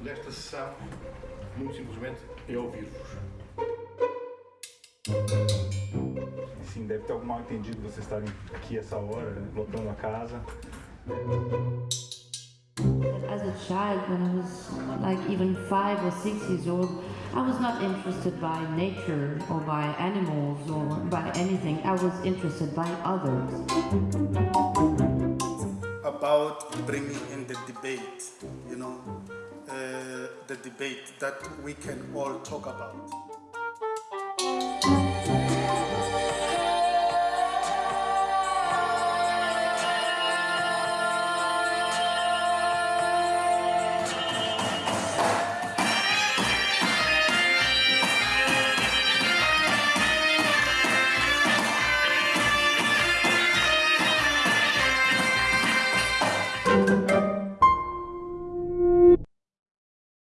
Nesta sessão, muito simplesmente, é ouvir-vos. Sim, deve ter algum mal entendido vocês estarem aqui essa hora, né, lotando a casa. As a child, when I was like even five or six years old, I was not interested by nature or by animals or by anything. I was interested by others. about bringing in the debate, you know, uh, the debate that we can all talk about.